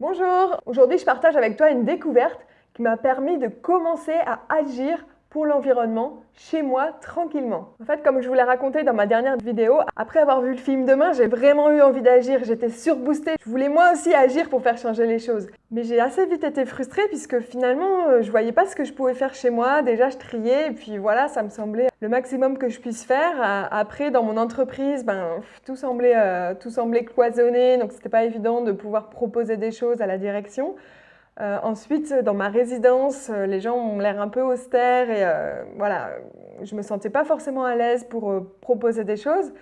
Bonjour. Aujourd'hui, je partage avec toi une découverte qui m'a permis de commencer à agir pour l'environnement chez moi tranquillement. En fait, comme je vous l'ai raconté dans ma dernière vidéo, après avoir vu le film Demain, j'ai vraiment eu envie d'agir, j'étais surboostée. Je voulais moi aussi agir pour faire changer les choses. Mais j'ai assez vite été frustrée puisque finalement, euh, je voyais pas ce que je pouvais faire chez moi. Déjà, je triais et puis voilà, ça me semblait le maximum que je puisse faire. Après, dans mon entreprise, ben, tout, semblait, euh, tout semblait cloisonné, donc c'était pas évident de pouvoir proposer des choses à la direction. Euh, ensuite, dans ma résidence, euh, les gens ont l'air un peu austères et euh, voilà, je me sentais pas forcément à l'aise pour proposer des choses.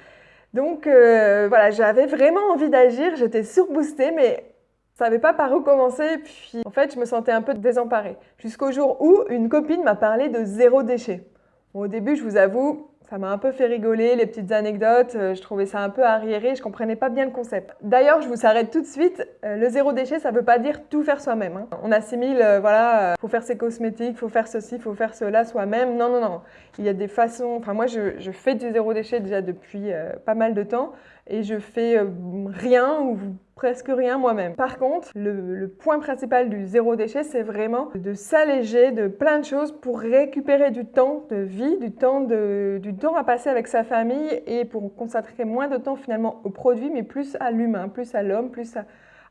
Donc voilà, j'avais vraiment envie d'agir, j'étais surboostée, mais je savais pas par où commencer. Puis en fait, je me sentais un peu désemparée. Jusqu'au jour où une copine m'a parlé de zéro déchet. au début, je vous avoue, ça m'a un peu fait rigoler, les petites anecdotes, euh, je trouvais ça un peu arriéré, je comprenais pas bien le concept. D'ailleurs, je vous arrête tout de suite, euh, le zéro déchet, ça veut pas dire tout faire soi-même. Hein. On assimile, euh, voilà, faut faire ses cosmétiques, faut faire ceci, faut faire cela soi-même. Non, non, non. Il y a des façons, enfin moi je fais du zéro déchet déjà depuis pas mal de temps et je fais rien ou presque rien moi-même. Par contre, le, point principal du zéro déchet, c'est vraiment de s'alléger de plein de choses pour récupérer du temps de vie, du temps, du temps à passer avec sa famille et pour consacrer moins de temps finalement aux produits, mais plus à l'humain, plus à l'homme, plus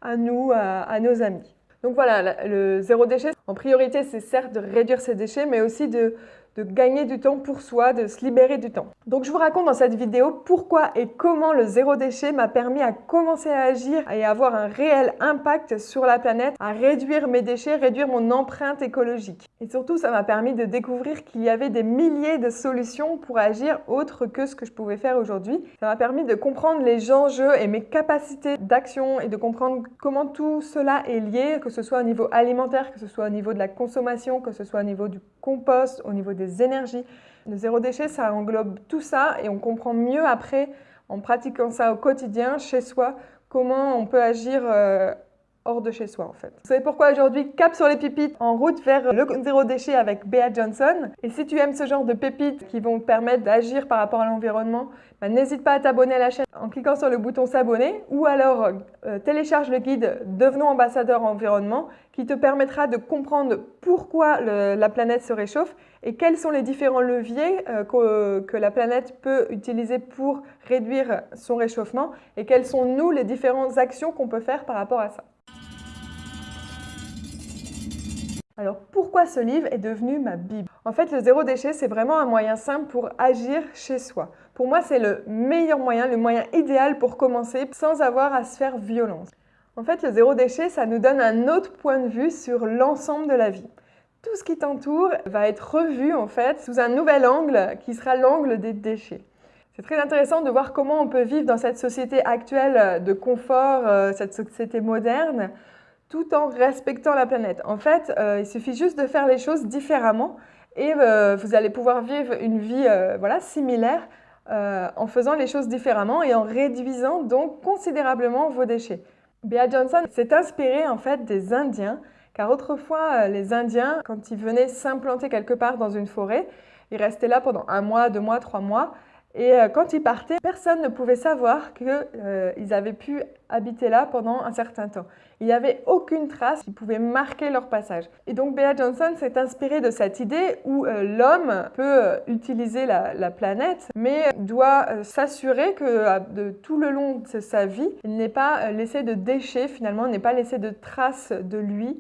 à, nous, à, nos amis. Donc voilà, le zéro déchet, en priorité, c'est certes de réduire ses déchets, mais aussi de de gagner du temps pour soi, de se libérer du temps. Donc je vous raconte dans cette vidéo pourquoi et comment le zéro déchet m'a permis à commencer à agir et à avoir un réel impact sur la planète, à réduire mes déchets, réduire mon empreinte écologique. Et surtout, ça m'a permis de découvrir qu'il y avait des milliers de solutions pour agir autre que ce que je pouvais faire aujourd'hui. Ça m'a permis de comprendre les enjeux et mes capacités d'action et de comprendre comment tout cela est lié, que ce soit au niveau alimentaire, que ce soit au niveau de la consommation, que ce soit au niveau du compost, au niveau des énergies. Le zéro déchet, ça englobe tout ça et on comprend mieux après, en pratiquant ça au quotidien, chez soi, comment on peut agir euh, hors de chez soi en fait. Savez pourquoi aujourd'hui cap sur les pépites en route vers le zéro déchet avec Bea Johnson. Et si tu aimes ce genre de pépites qui vont te permettre d'agir par rapport à l'environnement, bah, n'hésite pas à t'abonner à la chaîne en cliquant sur le bouton s'abonner ou alors euh, télécharge le guide Devenons ambassadeur environnement qui te permettra de comprendre pourquoi la planète se réchauffe et quels sont les différents leviers euh, que, que la planète peut utiliser pour réduire son réchauffement et quelles sont nous les différentes actions qu'on peut faire par rapport à ça. Alors pourquoi ce livre est devenu ma Bible? En fait, le zéro déchet, c'est vraiment un moyen simple pour agir chez soi. Pour moi, c'est le meilleur moyen, le moyen idéal pour commencer sans avoir à se faire violence. En fait, le zéro déchet, ça nous donne un autre point de vue sur l'ensemble de la vie. Tout ce qui t'entoure va être revu en fait sous un nouvel angle qui sera l'angle des déchets. C'est très intéressant de voir comment on peut vivre dans cette société actuelle de confort, euh, cette société moderne, tout en respectant la planète. En fait, euh, il suffit juste de faire les choses différemment et euh, vous allez pouvoir vivre une vie euh, voilà, similaire en faisant les choses différemment et en réduisant donc considérablement vos déchets. Bea Johnson s'est inspirée en fait des Indiens car autrefois les Indiens, quand ils venaient s'implanter quelque part dans une forêt, ils restaient là pendant un mois, deux mois, trois mois et euh, quand ils partaient, personne ne pouvait savoir qu'ils euh, avaient pu habiter là pendant un certain temps. Il n'y avait aucune trace qui pouvait marquer leur passage. Et donc Bea Johnson s'est inspirée de cette idée où euh, l'homme peut utiliser la, la, planète, mais doit s'assurer que tout le long de sa vie, il n'est pas laissé de déchets finalement, n'est pas laissé de traces de lui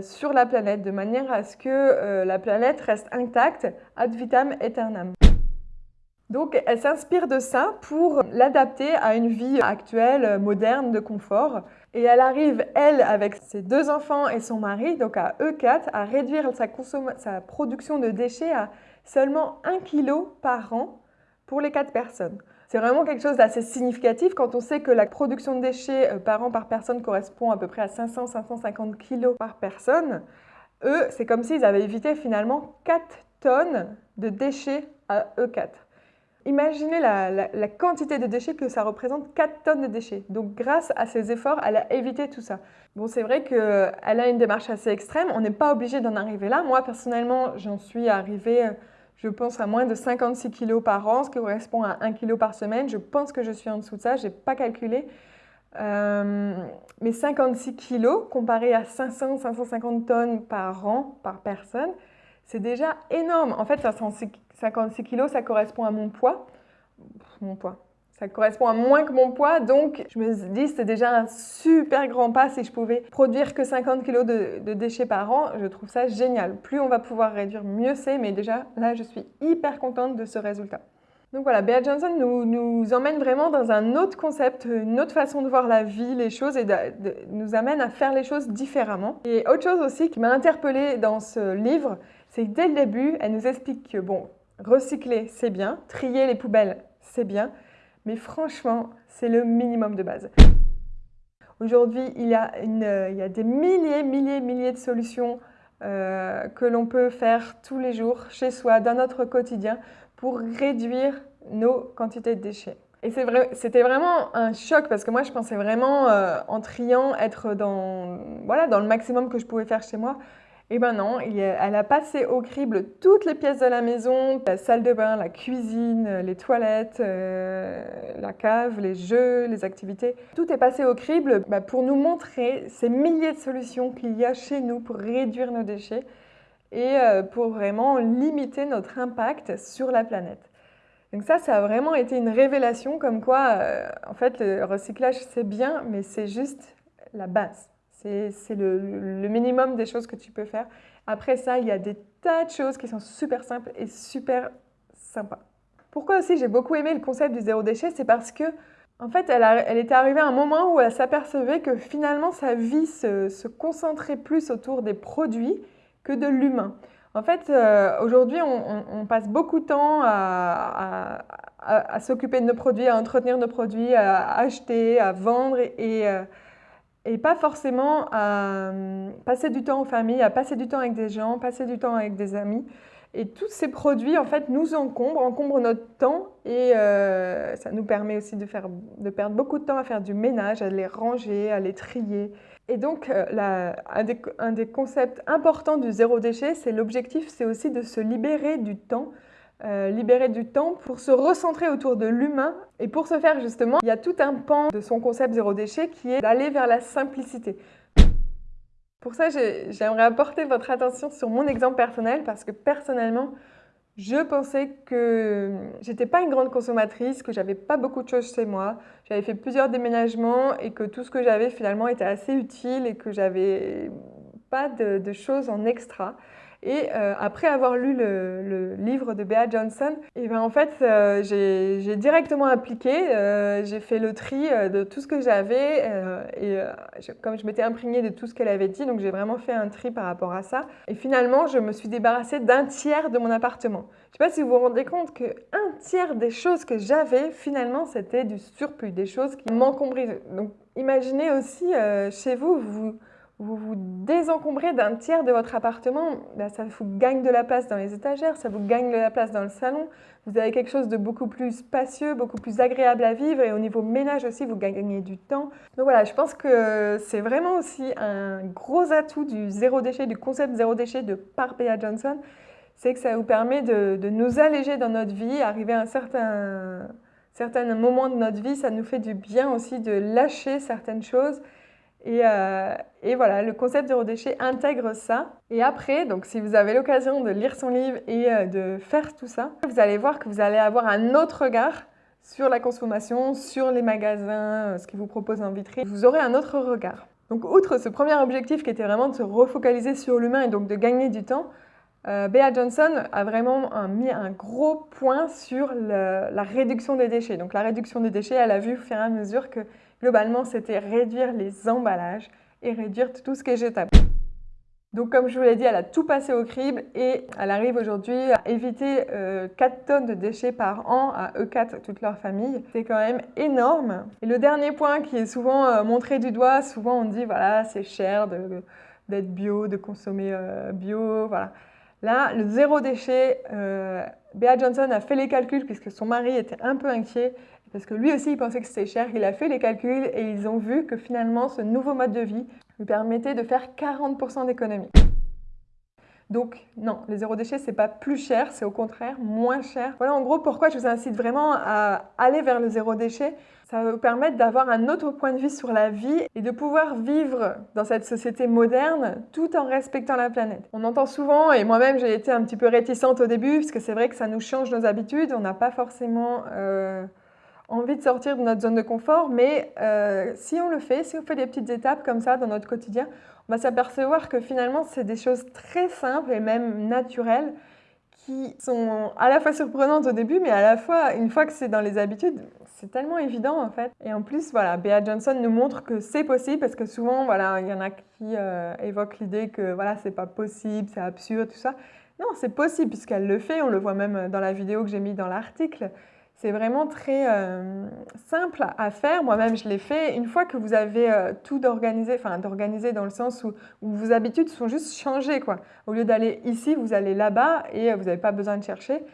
sur la planète, de manière à ce que la planète reste intacte ad vitam aeternam. Donc, elle s'inspire de ça pour l'adapter à une vie actuelle, moderne, de confort. Et elle arrive, elle, avec ses deux enfants et son mari, donc à eux quatre, à réduire sa, sa production de déchets à seulement 1 kg par an pour les quatre personnes. C'est vraiment quelque chose d'assez significatif quand on sait que la production de déchets euh, par an par personne correspond à peu près à 500-550 kg par personne. Eux, c'est comme s'ils avaient évité finalement 4 tonnes de déchets à eux quatre. Imaginez la, quantité de déchets que ça représente, 4 tonnes de déchets. Donc grâce à ses efforts, elle a évité tout ça. Bon, c'est vrai qu'elle a une démarche assez extrême, on n'est pas obligé d'en arriver là. Moi, personnellement, j'en suis arrivée, je pense, à moins de 56 kg par an, ce qui correspond à 1 kg par semaine. Je pense que je suis en dessous de ça, je n'ai pas calculé. mais 56 kilos comparé à 500-550 tonnes par an, par personne, c'est déjà énorme. En fait, 56 kilos, ça correspond à mon poids. Mon poids. Ça correspond à moins que mon poids, donc je me dis c'est déjà un super grand pas si je pouvais produire que 50 kilos de, de, déchets par an. Je trouve ça génial. Plus on va pouvoir réduire, mieux c'est, mais déjà là je suis hyper contente de ce résultat. Donc voilà, Bea Johnson nous, nous, emmène vraiment dans un autre concept, une autre façon de voir la vie, les choses, et nous amène à faire les choses différemment. Et autre chose aussi qui m'a interpellée dans ce livre, c'est que dès le début, elle nous explique que, bon, recycler, c'est bien, trier les poubelles, c'est bien, mais franchement, c'est le minimum de base. Aujourd'hui, il, y a des milliers, milliers, milliers de solutions euh, que l'on peut faire tous les jours, chez soi, dans notre quotidien, pour réduire nos quantités de déchets. Et c'était vraiment un choc parce que moi, je pensais vraiment euh, en triant être dans, voilà, dans le maximum que je pouvais faire chez moi. Et ben non, elle a passé au crible toutes les pièces de la maison, la salle de bain, la cuisine, les toilettes, euh, la cave, les jeux, les activités. Tout est passé au crible bah, pour nous montrer ces milliers de solutions qu'il y a chez nous pour réduire nos déchets et euh, pour vraiment limiter notre impact sur la planète. Donc ça, ça a vraiment été une révélation comme quoi, euh, en fait, le recyclage, c'est bien, mais c'est juste la base. C'est le, le, minimum des choses que tu peux faire. Après ça, il y a des tas de choses qui sont super simples et super sympas. Pourquoi aussi j'ai beaucoup aimé le concept du zéro déchet C'est parce que, en fait, elle, elle, était arrivée à un moment où elle s'apercevait que finalement sa vie se, se concentrait plus autour des produits que de l'humain. En fait, euh, aujourd'hui, on, passe beaucoup de temps à, s'occuper de nos produits, à entretenir nos produits, à acheter, à vendre et, euh, et, pas forcément à euh, passer du temps en famille, à passer du temps avec des gens, passer du temps avec des amis. Et tous ces produits, en fait, nous encombrent, encombrent notre temps et ça nous permet aussi de, faire, de perdre beaucoup de temps à faire du ménage, à les ranger, à les trier. Et donc, euh, un, des, concepts importants du zéro déchet, c'est l'objectif, c'est aussi de se libérer du temps, euh, libérer du temps pour se recentrer autour de l'humain. Et pour ce faire, justement, il y a tout un pan de son concept zéro déchet qui est d'aller vers la simplicité. Pour ça, j'aimerais apporter votre attention sur mon exemple personnel parce que personnellement, je pensais que j'étais pas une grande consommatrice, que j'avais pas beaucoup de choses chez moi. J'avais fait plusieurs déménagements et que tout ce que j'avais finalement était assez utile et que j'avais pas de, choses en extra. Et euh, après avoir lu le, livre de Bea Johnson, et eh ben en fait, euh, j'ai directement appliqué, euh, j'ai fait le tri de tout ce que j'avais, et comme je m'étais imprégnée de tout ce qu'elle avait dit, donc j'ai vraiment fait un tri par rapport à ça. Et finalement, je me suis débarrassée d'un tiers de mon appartement. Je ne sais pas si vous vous rendez compte qu'un tiers des choses que j'avais, finalement, c'était du surplus, des choses qui m'encombraient. Donc imaginez aussi chez vous, vous vous vous désencombrez d'un tiers de votre appartement, ben, ça vous gagne de la place dans les étagères, ça vous gagne de la place dans le salon. Vous avez quelque chose de beaucoup plus spacieux, beaucoup plus agréable à vivre et au niveau ménage aussi, vous gagnez du temps. Donc voilà, je pense que c'est vraiment aussi un gros atout du zéro déchet, du concept zéro déchet de par Johnson, c'est que ça vous permet de, nous alléger dans notre vie, arriver à un certain, certain moment de notre vie, ça nous fait du bien aussi de lâcher certaines choses euh, et, voilà, le concept zéro déchet intègre ça. Et après, donc si vous avez l'occasion de lire son livre et euh, de faire tout ça, vous allez voir que vous allez avoir un autre regard sur la consommation, sur les magasins, euh, ce qu'ils vous proposent en vitrine. Vous aurez un autre regard. Donc outre ce premier objectif qui était vraiment de se refocaliser sur l'humain et donc de gagner du temps, Bea Johnson a vraiment mis un gros point sur la réduction des déchets. Donc la réduction des déchets, elle a vu au fur et à mesure que Globalement, c'était réduire les emballages et réduire tout ce qui est jetable. Donc comme je vous l'ai dit, elle a tout passé au crible et elle arrive aujourd'hui à éviter 4 euh, tonnes de déchets par an à E4, toute leur famille. C'est quand même énorme. Et le dernier point qui est souvent euh, montré du doigt, souvent on dit voilà c'est cher d'être bio, de consommer euh, bio, voilà. Là, le zéro déchet, Bea Johnson a fait les calculs puisque son mari était un peu inquiet parce que lui aussi, il pensait que c'était cher. Il a fait les calculs et ils ont vu que finalement, ce nouveau mode de vie lui permettait de faire 40% d'économie. Donc non, le zéro déchet, c'est pas plus cher, c'est au contraire moins cher. Voilà en gros pourquoi je vous incite vraiment à aller vers le zéro déchet. Ça va vous permettre d'avoir un autre point de vue sur la vie et de pouvoir vivre dans cette société moderne tout en respectant la planète. On entend souvent, et moi-même j'ai été un petit peu réticente au début, parce que c'est vrai que ça nous change nos habitudes, on n'a pas forcément... Euh, envie de sortir de notre zone de confort, mais euh, si on le fait, si on fait des petites étapes comme ça dans notre quotidien, on va s'apercevoir que finalement, c'est des choses très simples et même naturelles qui sont à la fois surprenantes au début, mais à la fois, une fois que c'est dans les habitudes, c'est tellement évident en fait. Et en plus, voilà, Bea Johnson nous montre que c'est possible parce que souvent, voilà, il y en a qui euh, évoquent l'idée que voilà, c'est pas possible, c'est absurde, tout ça. Non, c'est possible puisqu'elle le fait, on le voit même dans la vidéo que j'ai mis dans l'article. C'est vraiment très euh, simple à faire. Moi-même, je l'ai fait. Une fois que vous avez euh, tout d'organisé, enfin d'organiser dans le sens où, vos habitudes sont juste changées. Quoi. Au lieu d'aller ici, vous allez là-bas et euh, vous n'avez pas besoin de chercher.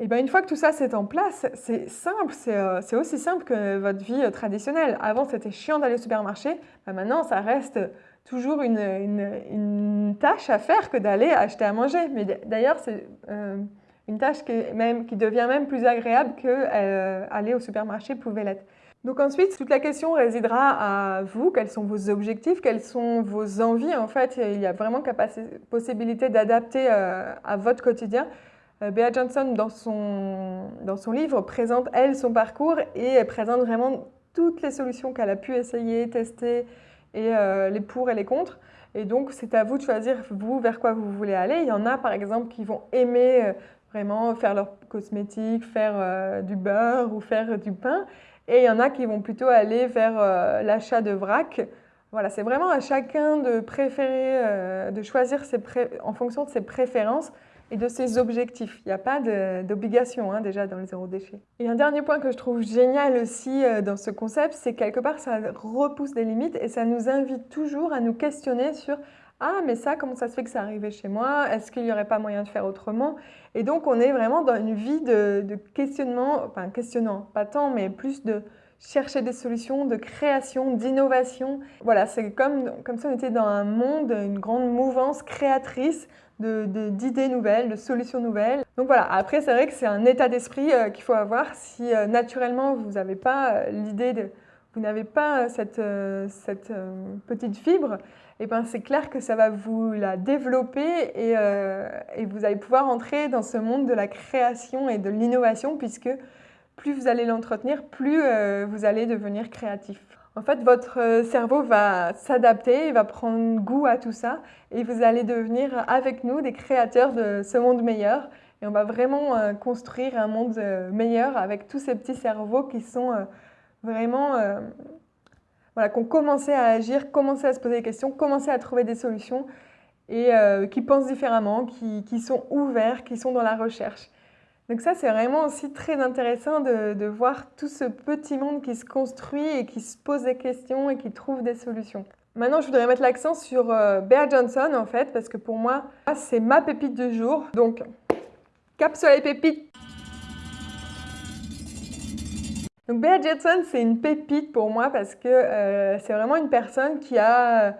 Et bien, une fois que tout ça c'est en place, c'est simple, c'est aussi simple que votre vie traditionnelle. Avant, c'était chiant d'aller au supermarché. Ben, maintenant, ça reste toujours une, tâche à faire que d'aller acheter à manger. Mais d'ailleurs, c'est une tâche qui, devient même plus agréable que euh, aller au supermarché pouvait l'être. Donc ensuite, toute la question résidera à vous, quels sont vos objectifs, quelles sont vos envies. En fait, il y a vraiment possibilité d'adapter euh, à votre quotidien. Euh, Bea Johnson, dans son, dans son livre, présente, elle, son parcours et présente vraiment toutes les solutions qu'elle a pu essayer, tester, et les pour et les contre. Et donc, c'est à vous de choisir, vous, vers quoi vous voulez aller. Il y en a, par exemple, qui vont aimer vraiment faire leurs cosmétiques, faire euh, du beurre ou faire du pain. Et il y en a qui vont plutôt aller vers euh, l'achat de vrac. Voilà, c'est vraiment à chacun de préférer, euh, de choisir ses en fonction de ses préférences et de ses objectifs. Il n'y a pas d'obligation hein, déjà dans le zéro déchet. Et un dernier point que je trouve génial aussi dans ce concept, c'est quelque part ça repousse des limites et ça nous invite toujours à nous questionner sur ah, mais ça, comment ça se fait que ça arrivait chez moi? Est-ce qu'il n'y aurait pas moyen de faire autrement? Et donc, on est vraiment dans une vie de, questionnement, enfin questionnant, pas tant, mais plus de chercher des solutions, de création, d'innovation. Voilà, c'est comme, comme si on était dans un monde, une grande mouvance créatrice d'idées de, nouvelles, de solutions nouvelles. Donc voilà, après c'est vrai que c'est un état d'esprit euh, qu'il faut avoir si euh, naturellement vous n'avez pas euh, l'idée de... Vous n'avez pas cette, cette petite fibre, eh ben, c'est clair que ça va vous la développer euh, et, vous allez pouvoir entrer dans ce monde de la création et de l'innovation puisque plus vous allez l'entretenir, plus euh, vous allez devenir créatif. En fait, votre euh, cerveau va s'adapter, il va prendre goût à tout ça et vous allez devenir avec nous des créateurs de ce monde meilleur et on va vraiment construire un monde meilleur avec tous ces petits cerveaux qui sont vraiment voilà, qui ont commencé à agir, commencé à se poser des questions, commencé à trouver des solutions et euh, qui pensent différemment, qui, sont ouverts, qui sont dans la recherche. Donc ça, c'est vraiment aussi très intéressant de, voir tout ce petit monde qui se construit et qui se pose des questions et qui trouve des solutions. Maintenant, je voudrais mettre l'accent sur euh, Johnson, en fait, parce que pour moi, c'est ma pépite du jour. Donc, cap sur les pépites Donc Bea Jetson, c'est une pépite pour moi parce que euh, c'est vraiment une personne qui a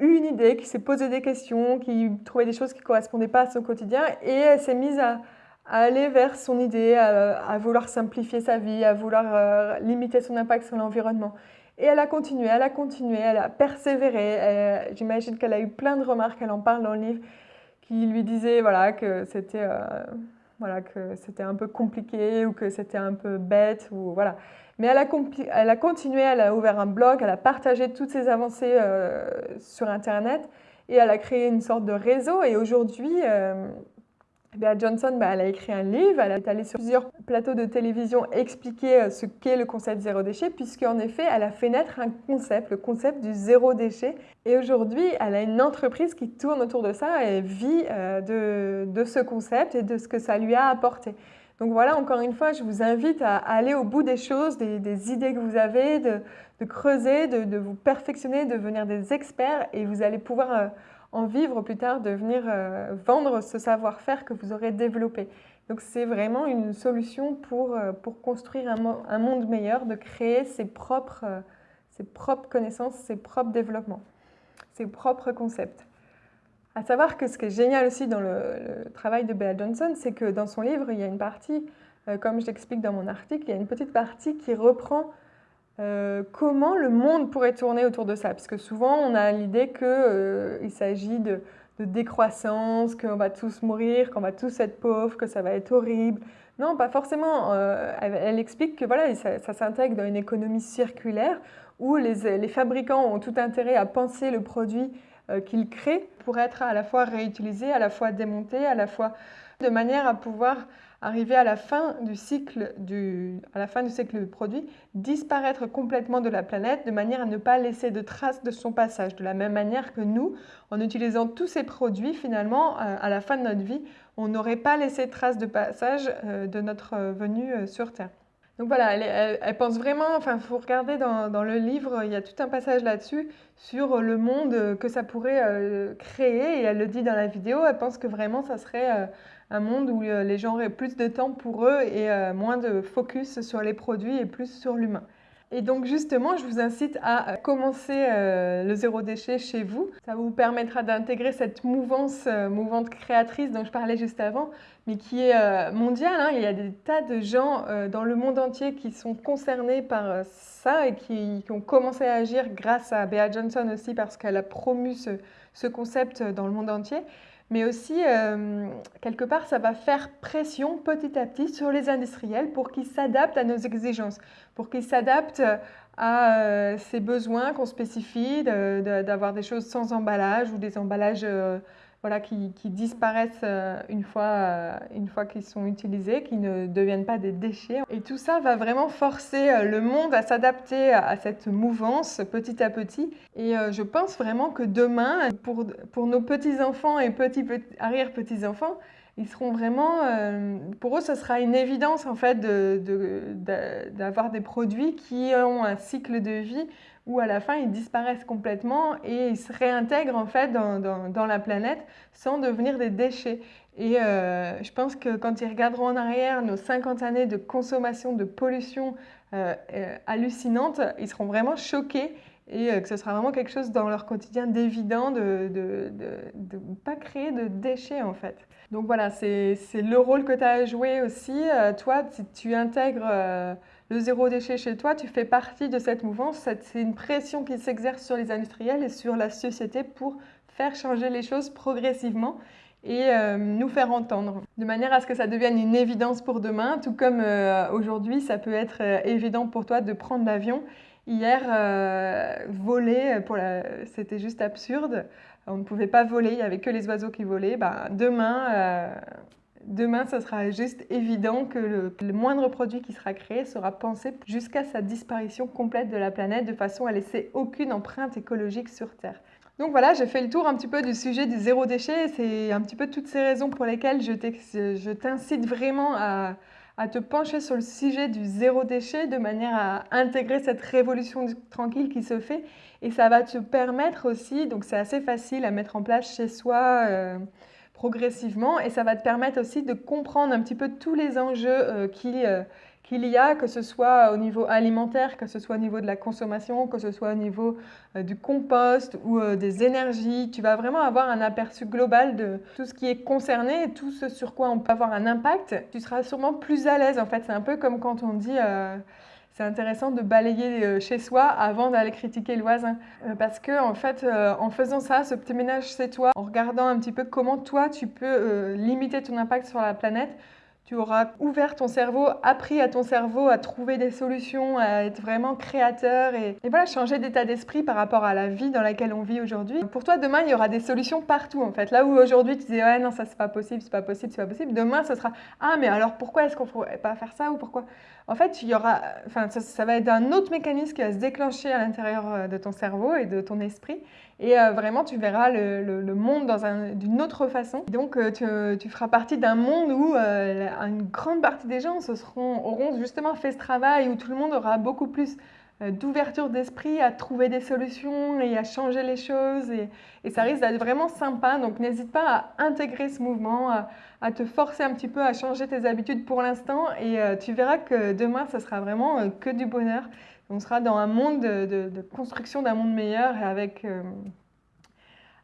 eu une idée, qui s'est posé des questions, qui trouvait des choses qui ne correspondaient pas à son quotidien et elle s'est mise à, aller vers son idée, à, vouloir simplifier sa vie, à vouloir euh, limiter son impact sur l'environnement. Et elle a continué, elle a continué, elle a persévéré. J'imagine qu'elle a eu plein de remarques, elle en parle dans le livre, qui lui disaient voilà, que c'était... Euh, voilà, que c'était un peu compliqué ou que c'était un peu bête. Ou, voilà. Mais elle a, elle a, continué, elle a ouvert un blog, elle a partagé toutes ses avancées euh, sur Internet et elle a créé une sorte de réseau. Et aujourd'hui, euh, Bea Johnson, bah, elle a écrit un livre, elle est allée sur plusieurs plateaux de télévision expliquer euh, ce qu'est le concept zéro déchet, puisqu'en effet, elle a fait naître un concept, le concept du zéro déchet. Et aujourd'hui, elle a une entreprise qui tourne autour de ça et vit euh, de, ce concept et de ce que ça lui a apporté. Donc voilà, encore une fois, je vous invite à aller au bout des choses, des, idées que vous avez, de, creuser, de, vous perfectionner, de devenir des experts et vous allez pouvoir... En vivre plus tard, de venir euh, vendre ce savoir-faire que vous aurez développé. Donc c'est vraiment une solution pour, euh, pour construire un, monde meilleur, de créer ses propres, euh, ses propres connaissances, ses propres développements, ses propres concepts. À savoir que ce qui est génial aussi dans le, travail de Bea Johnson, c'est que dans son livre, il y a une partie, comme je l'explique dans mon article, il y a une petite partie qui reprend euh, comment le monde pourrait tourner autour de ça? Parce que souvent, on a l'idée qu'il euh, s'agit de, décroissance, qu'on va tous mourir, qu'on va tous être pauvres, que ça va être horrible. Non, pas forcément. Elle, explique que voilà, ça, s'intègre dans une économie circulaire où les, fabricants ont tout intérêt à penser le produit euh, qu'il crée pour être à la fois réutilisé, à la fois démonté, à la fois de manière à pouvoir arriver à la fin du cycle du, à la fin du cycle du produit, disparaître complètement de la planète de manière à ne pas laisser de traces de son passage. De la même manière que nous, en utilisant tous ces produits, finalement, euh, à la fin de notre vie, on n'aurait pas laissé de traces de passage euh, de notre venue sur Terre. Donc voilà, elle, pense vraiment, enfin, il faut regarder dans, le livre, il y a tout un passage là-dessus sur le monde que ça pourrait euh, créer. Et elle le dit dans la vidéo, elle pense que vraiment ça serait euh, un monde où euh, les gens auraient plus de temps pour eux et moins de focus sur les produits et plus sur l'humain. Et donc justement, je vous incite à commencer le zéro déchet chez vous. Ça vous permettra d'intégrer cette mouvance, mouvante créatrice dont je parlais juste avant, mais qui est euh, mondial. Hein. Il y a des tas de gens euh, dans le monde entier qui sont concernés par euh, ça et qui, ont commencé à agir grâce à Bea Johnson aussi parce qu'elle a promu ce, concept dans le monde entier. Mais aussi, quelque part, ça va faire pression petit à petit sur les industriels pour qu'ils s'adaptent à nos exigences, pour qu'ils s'adaptent à ces besoins qu'on spécifie, d'avoir des choses sans emballage ou des emballages voilà, qui, disparaissent euh, une fois, euh, une fois qu'ils sont utilisés, qui ne deviennent pas des déchets. Et tout ça va vraiment forcer euh, le monde à s'adapter à cette mouvance petit à petit. Et je pense vraiment que demain, pour, pour nos petits-enfants et petits, petits arrière-petits-enfants, ils seront vraiment, pour eux, ce sera une évidence en fait d'avoir de, des produits qui ont un cycle de vie où à la fin ils disparaissent complètement et ils se réintègrent en fait dans, la planète sans devenir des déchets. Et euh, je pense que quand ils regarderont en arrière nos 50 années de consommation, de pollution euh, euh, hallucinante, ils seront vraiment choqués et que ce sera vraiment quelque chose dans leur quotidien d'évident de ne pas créer de déchets en fait. Donc voilà, c'est le rôle que tu as à jouer aussi. toi, si tu intègres le zéro déchet chez toi, tu fais partie de cette mouvance. C'est une pression qui s'exerce sur les industriels et sur la société pour faire changer les choses progressivement et euh, nous faire entendre, de manière à ce que ça devienne une évidence pour demain, tout comme euh, aujourd'hui, ça peut être euh, évident pour toi de prendre l'avion. Hier, voler, c'était juste absurde. On ne pouvait pas voler, il n'y avait que les oiseaux qui volaient. Ben, demain, Demain, ce sera juste évident que le, moindre produit qui sera créé sera pensé jusqu'à sa disparition complète de la planète de façon à laisser aucune empreinte écologique sur Terre. Donc voilà, j'ai fait le tour un petit peu du sujet du zéro déchet. C'est un petit peu toutes ces raisons pour lesquelles je t'incite vraiment à, te pencher sur le sujet du zéro déchet de manière à intégrer cette révolution tranquille qui se fait. Et ça va te permettre aussi, donc c'est assez facile à mettre en place chez soi. Euh, progressivement et ça va te permettre aussi de comprendre un petit peu tous les enjeux euh, euh, qu'il y a, que ce soit au niveau alimentaire, que ce soit au niveau de la consommation, que ce soit au niveau euh, du compost ou des énergies. Tu vas vraiment avoir un aperçu global de tout ce qui est concerné tout ce sur quoi on peut avoir un impact. Tu seras sûrement plus à l'aise en fait. C'est un peu comme quand on dit c'est intéressant de balayer euh, chez soi avant d'aller critiquer le voisin. Euh, parce que, en fait, euh, en faisant ça, ce petit ménage chez toi, en regardant un petit peu comment toi tu peux limiter ton impact sur la planète, tu auras ouvert ton cerveau, appris à ton cerveau à trouver des solutions, à être vraiment créateur et, voilà, changer d'état d'esprit par rapport à la vie dans laquelle on vit aujourd'hui. Pour toi, demain, il y aura des solutions partout en fait. Là où aujourd'hui tu disais ouais non ça c'est pas possible, c'est pas possible, c'est pas possible, demain ce sera ah mais alors pourquoi est-ce qu'on ne pourrait pas faire ça ou pourquoi? En fait, il y aura, enfin ça va être un autre mécanisme qui va se déclencher à l'intérieur euh, de ton cerveau et de ton esprit et euh, vraiment, tu verras le, monde d'une autre façon. Donc, euh, tu, feras partie d'un monde où une grande partie des gens se seront, auront justement fait ce travail, où tout le monde aura beaucoup plus d'ouverture d'esprit à trouver des solutions et à changer les choses. Et, ça risque d'être vraiment sympa. Donc, n'hésite pas à intégrer ce mouvement, à, te forcer un petit peu à changer tes habitudes pour l'instant. Et tu verras que demain, ce sera vraiment que du bonheur on sera dans un monde de, construction d'un monde meilleur avec, euh,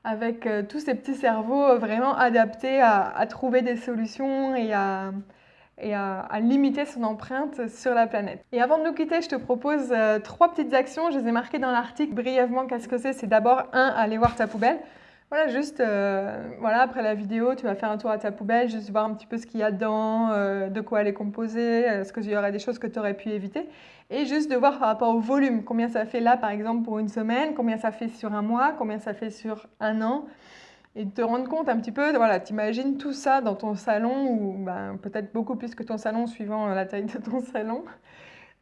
avec euh, tous ces petits cerveaux vraiment adaptés à, trouver des solutions et à, et à, limiter son empreinte sur la planète. Et avant de nous quitter, je te propose euh, trois petites actions. Je les ai marquées dans l'article brièvement. Qu'est-ce que c'est C'est d'abord, un, aller voir ta poubelle. Voilà, juste euh, voilà, après la vidéo, tu vas faire un tour à ta poubelle, juste voir un petit peu ce qu'il y a dedans, euh, de quoi elle est composée, est-ce qu'il y aurait des choses que tu aurais pu éviter. Et juste de voir par rapport au volume, combien ça fait là par exemple pour une semaine, combien ça fait sur un mois, combien ça fait sur un an. Et de te rendre compte un petit peu, voilà, t'imagines tout ça dans ton salon, ou ben, peut-être beaucoup plus que ton salon suivant la taille de ton salon.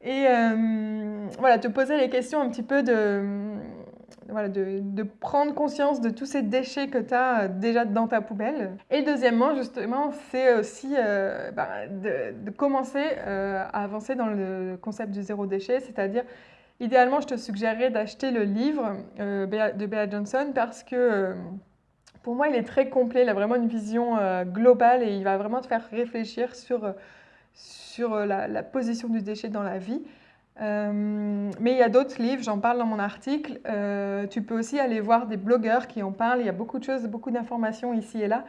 Et euh, voilà, te poser les questions un petit peu de, voilà, de, de, prendre conscience de tous ces déchets que tu as euh, déjà dans ta poubelle. Et deuxièmement, justement, c'est aussi euh, bah, de, commencer euh, à avancer dans le concept du zéro déchet, c'est-à-dire, idéalement, je te suggérerais d'acheter le livre de Bea Johnson parce que pour moi, il est très complet, il a vraiment une vision globale et il va vraiment te faire réfléchir sur, sur la position du déchet dans la vie. Euh, mais il y a d'autres livres, j'en parle dans mon article. Euh, tu peux aussi aller voir des blogueurs qui en parlent. Il y a beaucoup de choses, beaucoup d'informations ici et là.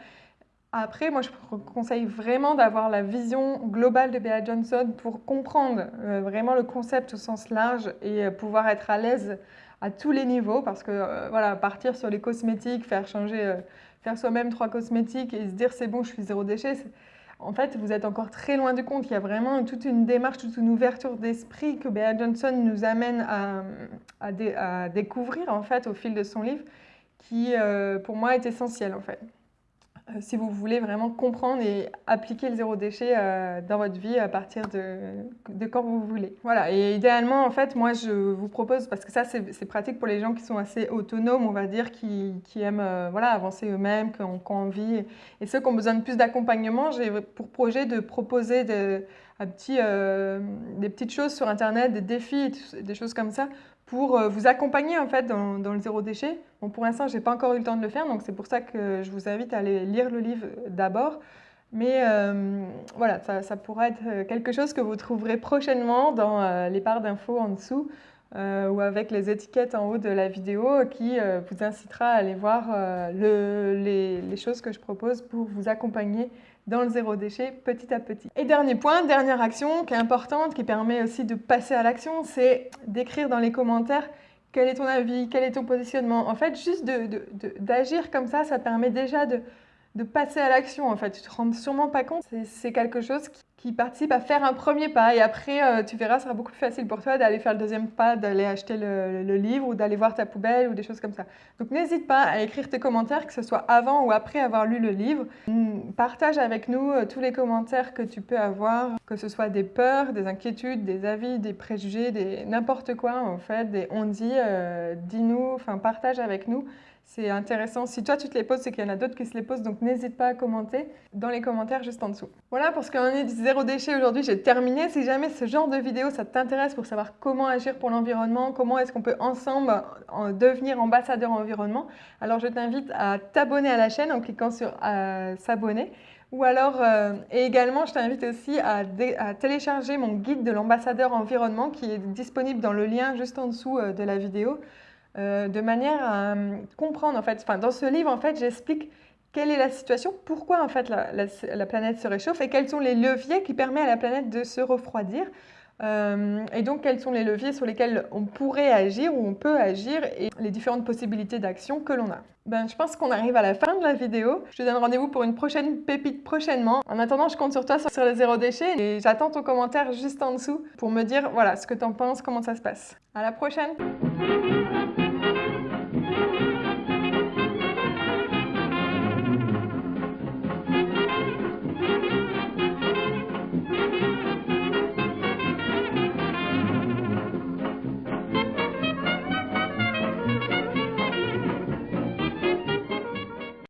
Après, moi, je conseille vraiment d'avoir la vision globale de Bea Johnson pour comprendre euh, vraiment le concept au sens large et pouvoir être à l'aise à tous les niveaux. Parce que, voilà, partir sur les cosmétiques, faire changer, faire soi-même trois cosmétiques et se dire c'est bon, je suis zéro déchet, en fait, vous êtes encore très loin du compte. Il y a vraiment toute une démarche, toute une ouverture d'esprit que Bea Johnson nous amène à, découvrir en fait au fil de son livre, qui euh, pour moi est essentiel en fait. Euh, si vous voulez vraiment comprendre et appliquer le zéro déchet euh, dans votre vie à partir de, quand vous voulez. Voilà, et idéalement, en fait, moi, je vous propose, parce que ça, c'est pratique pour les gens qui sont assez autonomes, on va dire, qui, qui aiment euh, voilà, avancer eux-mêmes, qui ont, envie, et ceux qui ont besoin de plus d'accompagnement, j'ai pour projet de proposer de, petit, des petites choses sur Internet, des défis, des choses comme ça, pour euh, vous accompagner en fait dans, le zéro déchet. Bon, pour l'instant, je n'ai pas encore eu le temps de le faire, donc c'est pour ça que je vous invite à aller lire le livre d'abord. Mais euh, voilà, ça, pourrait être euh, quelque chose que vous trouverez prochainement dans les barres d'infos en dessous ou avec les étiquettes en haut de la vidéo qui vous incitera à aller voir les, choses que je propose pour vous accompagner dans le zéro déchet petit à petit. Et dernier point, dernière action qui est importante, qui permet aussi de passer à l'action, c'est d'écrire dans les commentaires quel est ton avis, quel est ton positionnement. En fait, juste d'agir comme ça, ça permet déjà de, de passer à l'action. En fait, tu te rends sûrement pas compte. C'est quelque chose qui, qui, participe à faire un premier pas. Et après, euh, tu verras, ce sera beaucoup plus facile pour toi d'aller faire le deuxième pas, d'aller acheter le, le, livre ou d'aller voir ta poubelle ou des choses comme ça. Donc, n'hésite pas à écrire tes commentaires, que ce soit avant ou après avoir lu le livre. Partage avec nous euh, tous les commentaires que tu peux avoir, que ce soit des peurs, des inquiétudes, des avis, des préjugés, des n'importe quoi en fait, des on dit, euh, dis-nous, enfin partage avec nous. C'est intéressant. Si toi, tu te les poses, c'est qu'il y en a d'autres qui se les posent. Donc, n'hésite pas à commenter dans les commentaires juste en dessous. Voilà, pour ce qu'on est zéro déchet aujourd'hui, j'ai terminé. Si jamais ce genre de vidéo, ça t'intéresse pour savoir comment agir pour l'environnement, comment est-ce qu'on peut ensemble devenir ambassadeur environnement, alors je t'invite à t'abonner à la chaîne en cliquant sur euh, s'abonner. Ou alors, euh, et également, je t'invite aussi à, télécharger mon guide de l'ambassadeur environnement qui est disponible dans le lien juste en dessous euh, de la vidéo. Euh, de manière à euh, comprendre, en fait, enfin, dans ce livre, en fait, j'explique quelle est la situation, pourquoi en fait la, planète se réchauffe et quels sont les leviers qui permettent à la planète de se refroidir. Euh, et donc, quels sont les leviers sur lesquels on pourrait agir ou on peut agir et les différentes possibilités d'action que l'on a. Ben, je pense qu'on arrive à la fin de la vidéo. Je te donne rendez-vous pour une prochaine pépite prochainement. En attendant, je compte sur toi sur le zéro déchet et j'attends ton commentaire juste en dessous pour me dire voilà ce que tu en penses, comment ça se passe. À la prochaine